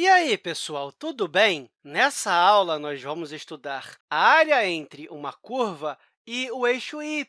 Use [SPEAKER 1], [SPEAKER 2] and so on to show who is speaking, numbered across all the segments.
[SPEAKER 1] E aí, pessoal, tudo bem? Nessa aula, nós vamos estudar a área entre uma curva e o eixo y,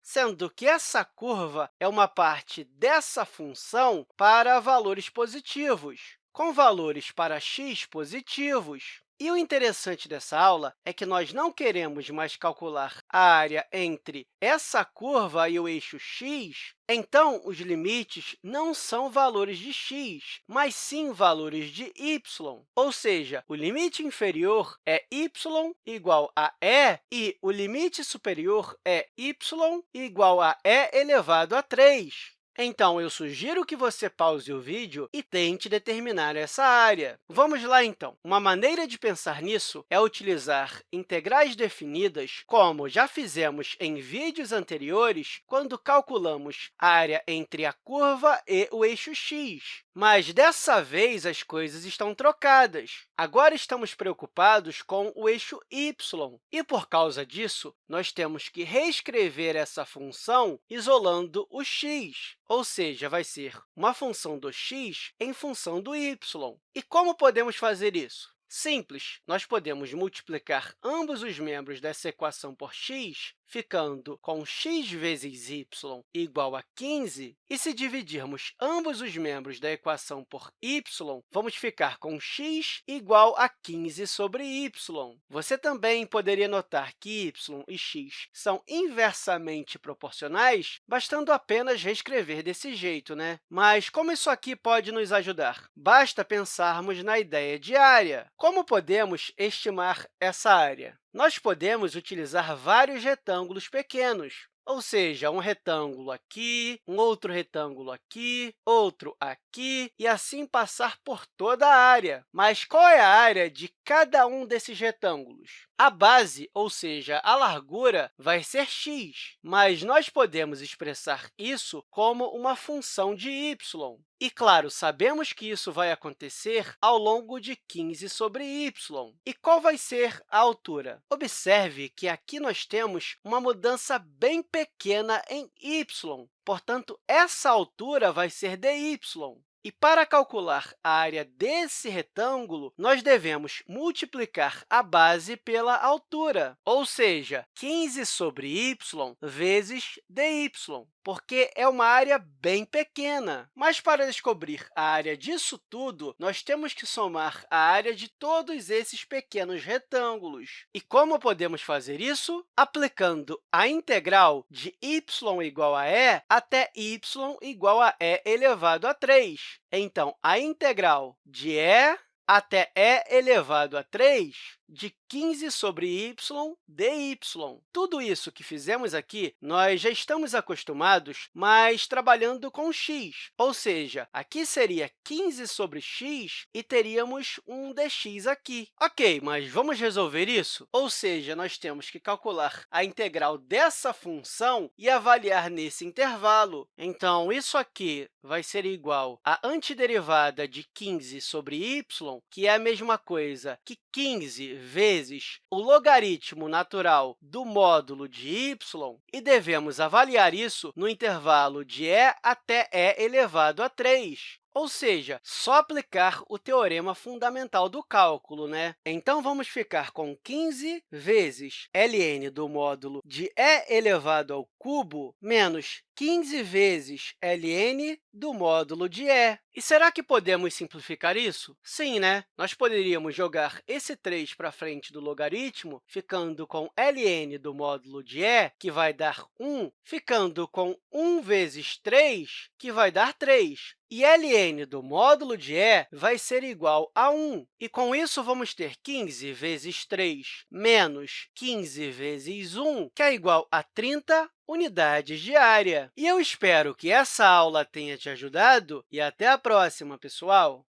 [SPEAKER 1] sendo que essa curva é uma parte dessa função para valores positivos, com valores para x positivos. E o interessante dessa aula é que nós não queremos mais calcular a área entre essa curva e o eixo x, então, os limites não são valores de x, mas sim valores de y. Ou seja, o limite inferior é y igual a e e o limite superior é y igual a e elevado a 3. Então, eu sugiro que você pause o vídeo e tente determinar essa área. Vamos lá, então. Uma maneira de pensar nisso é utilizar integrais definidas, como já fizemos em vídeos anteriores, quando calculamos a área entre a curva e o eixo x. Mas, dessa vez, as coisas estão trocadas. Agora, estamos preocupados com o eixo y, e, por causa disso, nós temos que reescrever essa função isolando o x ou seja, vai ser uma função do x em função do y. E como podemos fazer isso? Simples, nós podemos multiplicar ambos os membros dessa equação por x ficando com x vezes y igual a 15, e se dividirmos ambos os membros da equação por y, vamos ficar com x igual a 15 sobre y. Você também poderia notar que y e x são inversamente proporcionais, bastando apenas reescrever desse jeito, né? Mas como isso aqui pode nos ajudar? Basta pensarmos na ideia de área. Como podemos estimar essa área? Nós podemos utilizar vários retângulos pequenos, ou seja, um retângulo aqui, um outro retângulo aqui, outro aqui, e assim passar por toda a área. Mas qual é a área de cada um desses retângulos? A base, ou seja, a largura, vai ser x, mas nós podemos expressar isso como uma função de y. E, claro, sabemos que isso vai acontecer ao longo de 15 sobre y. E qual vai ser a altura? Observe que aqui nós temos uma mudança bem pequena em y, portanto, essa altura vai ser dy. E para calcular a área desse retângulo, nós devemos multiplicar a base pela altura, ou seja, 15 sobre y vezes dy porque é uma área bem pequena. Mas, para descobrir a área disso tudo, nós temos que somar a área de todos esses pequenos retângulos. E como podemos fazer isso? Aplicando a integral de y igual a e até y igual a e elevado a 3. Então, a integral de e até e elevado a 3 de 15 sobre y dy. Tudo isso que fizemos aqui, nós já estamos acostumados, mas trabalhando com x, ou seja, aqui seria 15 sobre x e teríamos um dx aqui. Ok, mas vamos resolver isso? Ou seja, nós temos que calcular a integral dessa função e avaliar nesse intervalo. Então, isso aqui vai ser igual à antiderivada de 15 sobre y, que é a mesma coisa que 15 vezes o logaritmo natural do módulo de y, e devemos avaliar isso no intervalo de e até e elevado a 3. Ou seja, só aplicar o teorema fundamental do cálculo. Né? Então, vamos ficar com 15 vezes ln do módulo de e elevado ao cubo menos 15 vezes ln do módulo de e. E será que podemos simplificar isso? Sim, né? Nós poderíamos jogar esse 3 para frente do logaritmo, ficando com ln do módulo de e, que vai dar 1, ficando com 1 vezes 3, que vai dar 3. E ln do módulo de e vai ser igual a 1. E, com isso, vamos ter 15 vezes 3 menos 15 vezes 1, que é igual a 30 unidades de área. E eu espero que essa aula tenha te ajudado e até a próxima, pessoal!